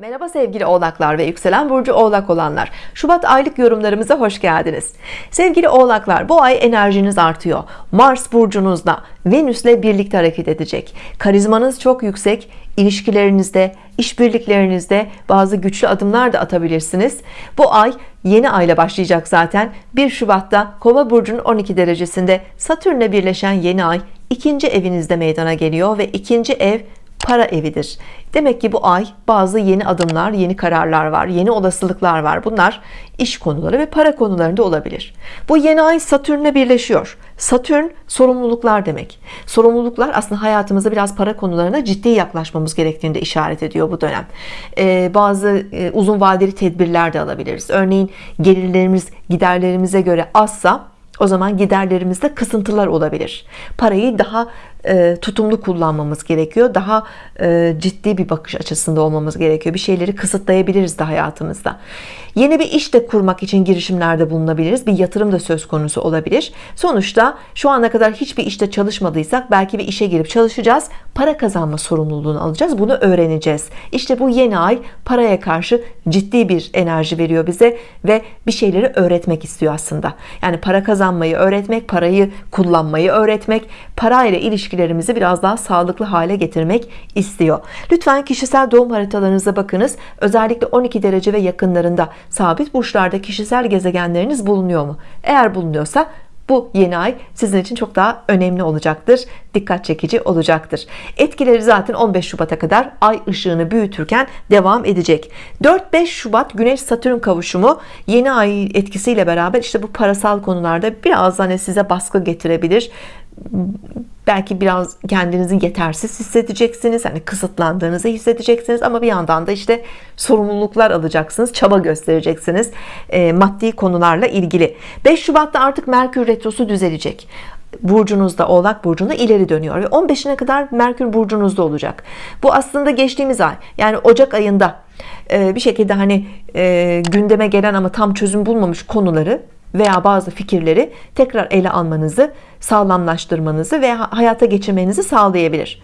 Merhaba sevgili oğlaklar ve yükselen burcu oğlak olanlar. Şubat aylık yorumlarımıza hoş geldiniz. Sevgili oğlaklar bu ay enerjiniz artıyor. Mars burcunuzda Venüs'le birlikte hareket edecek. Karizmanız çok yüksek. İlişkilerinizde işbirliklerinizde bazı güçlü adımlar da atabilirsiniz. Bu ay yeni ayla başlayacak zaten. 1 Şubat'ta kova burcunun 12 derecesinde Satürn'le birleşen yeni ay ikinci evinizde meydana geliyor ve ikinci ev para evidir. Demek ki bu ay bazı yeni adımlar yeni kararlar var yeni olasılıklar var. Bunlar iş konuları ve para konularında olabilir. Bu yeni ay Satürn'le birleşiyor. Satürn sorumluluklar demek. Sorumluluklar aslında hayatımızda biraz para konularına ciddi yaklaşmamız gerektiğini de işaret ediyor bu dönem. Ee, bazı e, uzun vadeli tedbirler de alabiliriz. Örneğin gelirlerimiz giderlerimize göre azsa o zaman giderlerimizde kısıntılar olabilir. Parayı daha tutumlu kullanmamız gerekiyor. Daha e, ciddi bir bakış açısında olmamız gerekiyor. Bir şeyleri kısıtlayabiliriz de hayatımızda. Yeni bir iş de kurmak için girişimlerde bulunabiliriz. Bir yatırım da söz konusu olabilir. Sonuçta şu ana kadar hiçbir işte çalışmadıysak belki bir işe girip çalışacağız. Para kazanma sorumluluğunu alacağız. Bunu öğreneceğiz. İşte bu yeni ay paraya karşı ciddi bir enerji veriyor bize ve bir şeyleri öğretmek istiyor aslında. Yani para kazanmayı öğretmek parayı kullanmayı öğretmek parayla ilişkilerimizi biraz daha sağlıklı hale getirmek istiyor. Lütfen kişisel doğum haritalarınıza bakınız. Özellikle 12 derece ve yakınlarında sabit burçlarda kişisel gezegenleriniz bulunuyor mu? Eğer bulunuyorsa bu yeni ay sizin için çok daha önemli olacaktır. Dikkat çekici olacaktır. Etkileri zaten 15 Şubat'a kadar ay ışığını büyütürken devam edecek. 4-5 Şubat Güneş Satürn kavuşumu yeni ay etkisiyle beraber işte bu parasal konularda biraz hani size baskı getirebilir belki biraz kendinizi yetersiz hissedeceksiniz hani kısıtlandığınızı hissedeceksiniz ama bir yandan da işte sorumluluklar alacaksınız çaba göstereceksiniz e, maddi konularla ilgili. 5 Şubat'ta artık Merkür Retrosu düzelecek. Burcunuzda oğlak burcunda ileri dönüyor ve 15'ine kadar Merkür burcunuzda olacak. Bu aslında geçtiğimiz ay yani Ocak ayında e, bir şekilde hani e, gündeme gelen ama tam çözüm bulmamış konuları veya bazı fikirleri tekrar ele almanızı sağlamlaştırmanızı ve hayata geçirmenizi sağlayabilir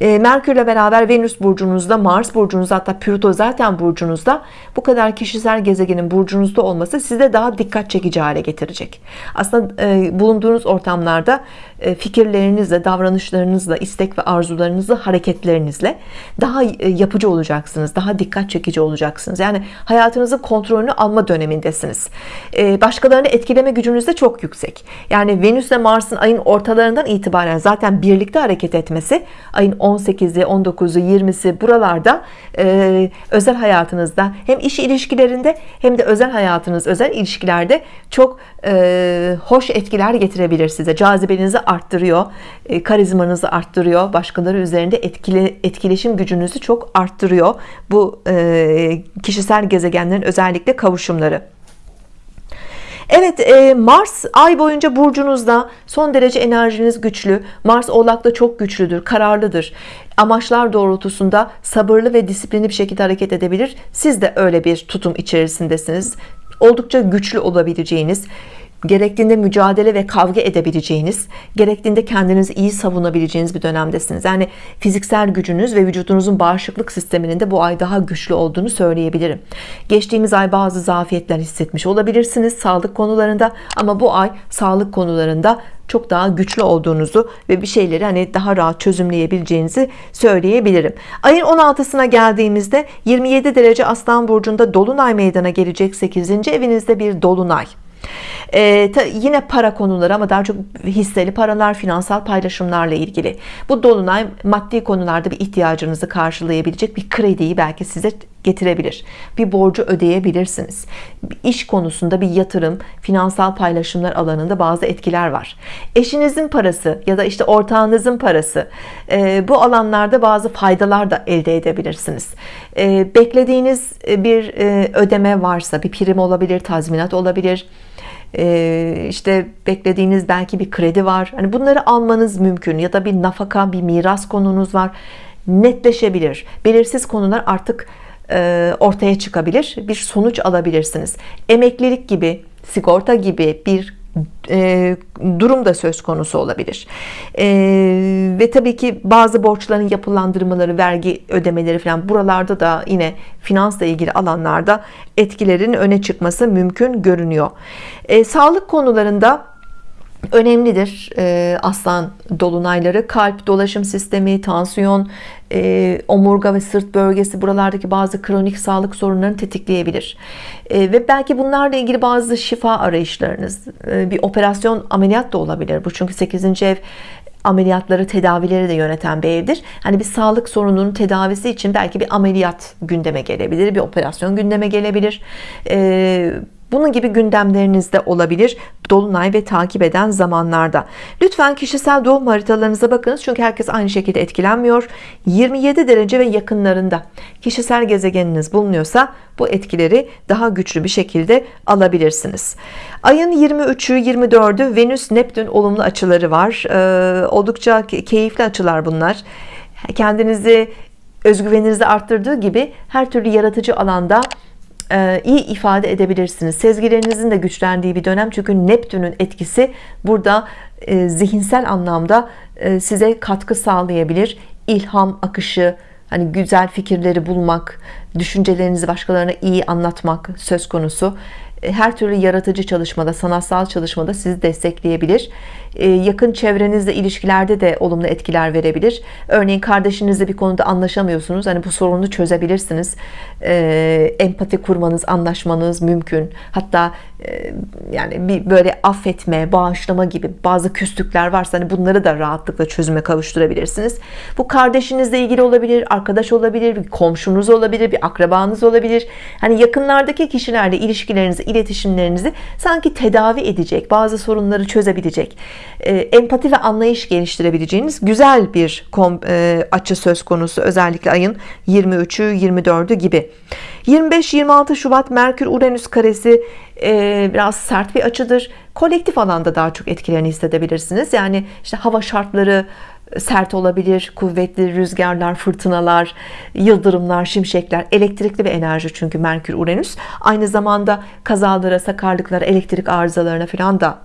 e, Merkürle beraber Venüs burcunuzda Mars burcunuzda hatta Plüto zaten burcunuzda. Bu kadar kişisel gezegenin burcunuzda olması size daha dikkat çekici hale getirecek. Aslında e, bulunduğunuz ortamlarda e, fikirlerinizle davranışlarınızla istek ve arzularınızla hareketlerinizle daha e, yapıcı olacaksınız daha dikkat çekici olacaksınız. Yani hayatınızın kontrolünü alma dönemindesiniz. E, başkalarını etkileme gücünüz de çok yüksek. Yani Venüs ve Mars'ın ayın ortalarından itibaren zaten birlikte hareket etmesi ayın 18'i 19'u 20'si buralarda e, özel hayatınızda hem iş ilişkilerinde hem de özel hayatınız özel ilişkilerde çok e, hoş etkiler getirebilir size. Cazibenizi arttırıyor e, karizmanızı arttırıyor başkaları üzerinde etkili, etkileşim gücünüzü çok arttırıyor bu e, kişisel gezegenlerin özellikle kavuşumları Evet e, Mars ay boyunca burcunuzda. Son derece enerjiniz güçlü. Mars oğlakta çok güçlüdür kararlıdır. Amaçlar doğrultusunda sabırlı ve disiplinli bir şekilde hareket edebilir. Siz de öyle bir tutum içerisindesiniz. Oldukça güçlü olabileceğiniz gerektiğinde mücadele ve kavga edebileceğiniz gerektiğinde kendinizi iyi savunabileceğiniz bir dönemdesiniz. Yani fiziksel gücünüz ve vücudunuzun bağışıklık sisteminin de bu ay daha güçlü olduğunu söyleyebilirim. Geçtiğimiz ay bazı zafiyetler hissetmiş olabilirsiniz sağlık konularında ama bu ay sağlık konularında çok daha güçlü olduğunuzu ve bir şeyleri hani daha rahat çözümleyebileceğinizi söyleyebilirim. Ayın 16'sına geldiğimizde 27 derece aslan burcunda dolunay meydana gelecek 8. evinizde bir dolunay ee, ta, yine para konuları ama daha çok hisseli paralar finansal paylaşımlarla ilgili. Bu dolunay maddi konularda bir ihtiyacınızı karşılayabilecek bir krediyi belki size getirebilir. Bir borcu ödeyebilirsiniz. İş konusunda bir yatırım finansal paylaşımlar alanında bazı etkiler var. Eşinizin parası ya da işte ortağınızın parası e, bu alanlarda bazı faydalar da elde edebilirsiniz. E, beklediğiniz bir e, ödeme varsa bir prim olabilir tazminat olabilir. İşte beklediğiniz belki bir kredi var. Hani bunları almanız mümkün ya da bir nafaka bir miras konunuz var. Netleşebilir. Belirsiz konular artık ortaya çıkabilir bir sonuç alabilirsiniz. Emeklilik gibi sigorta gibi bir e, durum da söz konusu olabilir. E, ve tabii ki bazı borçların yapılandırmaları vergi ödemeleri falan buralarda da yine finansla ilgili alanlarda etkilerin öne çıkması mümkün görünüyor. E, sağlık konularında önemlidir e, aslan dolunayları. Kalp dolaşım sistemi tansiyon e, omurga ve sırt bölgesi buralardaki bazı kronik sağlık sorunlarını tetikleyebilir. E, ve belki bunlarla ilgili bazı şifa arayışlarınız bir operasyon ameliyat da olabilir bu. Çünkü 8. ev ameliyatları tedavileri de yöneten bir evdir. Hani bir sağlık sorununun tedavisi için belki bir ameliyat gündeme gelebilir bir operasyon gündeme gelebilir. E, bunun gibi gündemlerinizde olabilir Dolunay ve takip eden zamanlarda. Lütfen kişisel doğum haritalarınıza bakınız çünkü herkes aynı şekilde etkilenmiyor. 27 derece ve yakınlarında kişisel gezegeniniz bulunuyorsa bu etkileri daha güçlü bir şekilde alabilirsiniz. Ayın 23'ü 24'ü Venüs Neptün olumlu açıları var. Ee, oldukça keyifli açılar bunlar. Kendinizi özgüveninizi arttırdığı gibi her türlü yaratıcı alanda e, iyi ifade edebilirsiniz. Sezgilerinizin de güçlendiği bir dönem. Çünkü Neptün'ün etkisi burada e, zihinsel anlamda e, size katkı sağlayabilir. İlham akışı hani güzel fikirleri bulmak düşüncelerinizi başkalarına iyi anlatmak söz konusu her türlü yaratıcı çalışmada sanatsal çalışmada sizi destekleyebilir. Ee, yakın çevrenizle ilişkilerde de olumlu etkiler verebilir. Örneğin kardeşinizle bir konuda anlaşamıyorsunuz. Hani bu sorunu çözebilirsiniz. Ee, empati kurmanız anlaşmanız mümkün. Hatta e, yani bir böyle affetme bağışlama gibi bazı küslükler varsa hani bunları da rahatlıkla çözüme kavuşturabilirsiniz. Bu kardeşinizle ilgili olabilir arkadaş olabilir bir komşunuz olabilir bir akrabanız olabilir. Hani yakınlardaki kişilerle ilişkilerinizi iletişimlerinizi sanki tedavi edecek bazı sorunları çözebilecek e, empati ve anlayış geliştirebileceğiniz güzel bir e, açı söz konusu. Özellikle ayın 23'ü 24'ü gibi 25-26 Şubat Merkür Uranüs karesi e, biraz sert bir açıdır. Kolektif alanda daha çok etkilerini hissedebilirsiniz. Yani işte hava şartları sert olabilir kuvvetli rüzgarlar fırtınalar yıldırımlar şimşekler elektrikli bir enerji çünkü Merkür Uranüs aynı zamanda kazalara sakarlıklara elektrik arızalarına falan da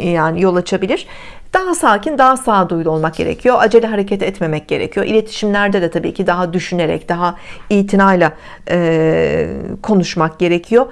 e, yani yol açabilir daha sakin daha sağduyulu olmak gerekiyor. Acele hareket etmemek gerekiyor. İletişimlerde de tabii ki daha düşünerek daha itinayla e, konuşmak gerekiyor.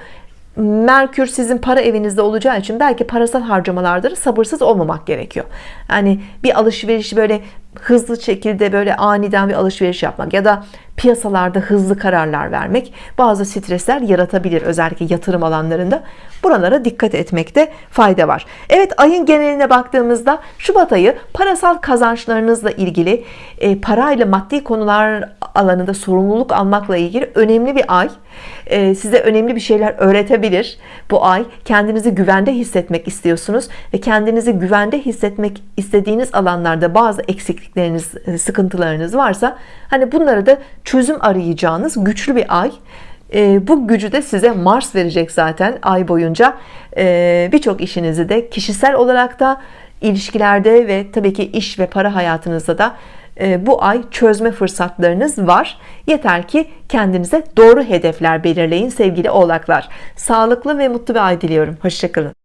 Merkür sizin para evinizde olacağı için belki parasal harcamalarda sabırsız olmamak gerekiyor. Yani bir alışverişi böyle hızlı şekilde böyle aniden bir alışveriş yapmak ya da piyasalarda hızlı kararlar vermek bazı stresler yaratabilir. Özellikle yatırım alanlarında buralara dikkat etmekte fayda var. Evet ayın geneline baktığımızda Şubat ayı parasal kazançlarınızla ilgili e, parayla maddi konular alanında sorumluluk almakla ilgili önemli bir ay e, size önemli bir şeyler öğretebilir. Bu ay kendinizi güvende hissetmek istiyorsunuz ve kendinizi güvende hissetmek istediğiniz alanlarda bazı eksiklikleriniz e, sıkıntılarınız varsa hani bunları da çözüm arayacağınız güçlü bir ay. E, bu gücü de size Mars verecek zaten ay boyunca. E, birçok işinizi de kişisel olarak da ilişkilerde ve tabii ki iş ve para hayatınızda da e, bu ay çözme fırsatlarınız var. Yeter ki kendinize doğru hedefler belirleyin sevgili oğlaklar. Sağlıklı ve mutlu bir ay diliyorum. Hoşçakalın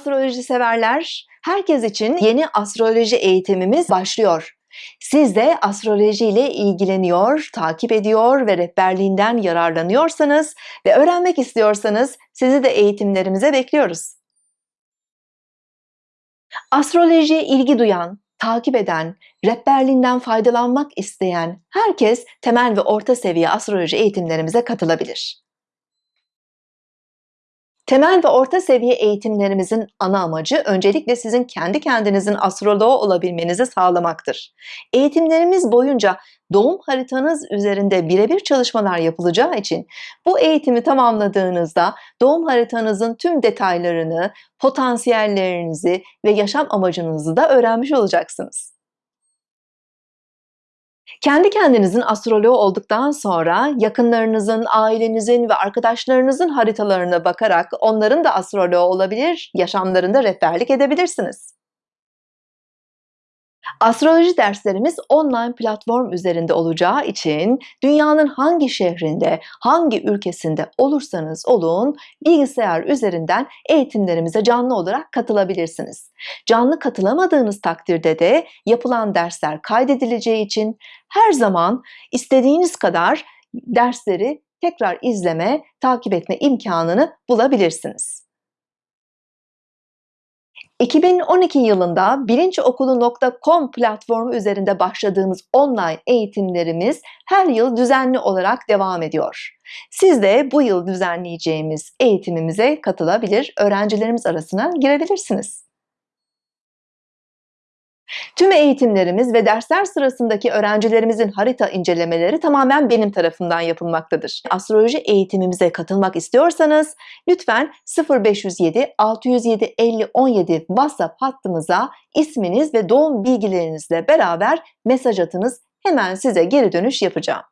astroloji severler herkes için yeni astroloji eğitimimiz başlıyor siz de astroloji ile ilgileniyor, takip ediyor ve rehberliğinden yararlanıyorsanız ve öğrenmek istiyorsanız sizi de eğitimlerimize bekliyoruz. Astrolojiye ilgi duyan, takip eden, rehberliğinden faydalanmak isteyen herkes temel ve orta seviye astroloji eğitimlerimize katılabilir. Temel ve orta seviye eğitimlerimizin ana amacı öncelikle sizin kendi kendinizin astroloğu olabilmenizi sağlamaktır. Eğitimlerimiz boyunca doğum haritanız üzerinde birebir çalışmalar yapılacağı için bu eğitimi tamamladığınızda doğum haritanızın tüm detaylarını, potansiyellerinizi ve yaşam amacınızı da öğrenmiş olacaksınız. Kendi kendinizin astroloğu olduktan sonra yakınlarınızın, ailenizin ve arkadaşlarınızın haritalarına bakarak onların da astroloğu olabilir, yaşamlarında rehberlik edebilirsiniz. Astroloji derslerimiz online platform üzerinde olacağı için dünyanın hangi şehrinde, hangi ülkesinde olursanız olun bilgisayar üzerinden eğitimlerimize canlı olarak katılabilirsiniz. Canlı katılamadığınız takdirde de yapılan dersler kaydedileceği için her zaman istediğiniz kadar dersleri tekrar izleme, takip etme imkanını bulabilirsiniz. 2012 yılında bilinçokulu.com platformu üzerinde başladığımız online eğitimlerimiz her yıl düzenli olarak devam ediyor. Siz de bu yıl düzenleyeceğimiz eğitimimize katılabilir, öğrencilerimiz arasına girebilirsiniz. Tüm eğitimlerimiz ve dersler sırasındaki öğrencilerimizin harita incelemeleri tamamen benim tarafından yapılmaktadır. Astroloji eğitimimize katılmak istiyorsanız lütfen 0507 607 50 17 WhatsApp hattımıza isminiz ve doğum bilgilerinizle beraber mesaj atınız. Hemen size geri dönüş yapacağım.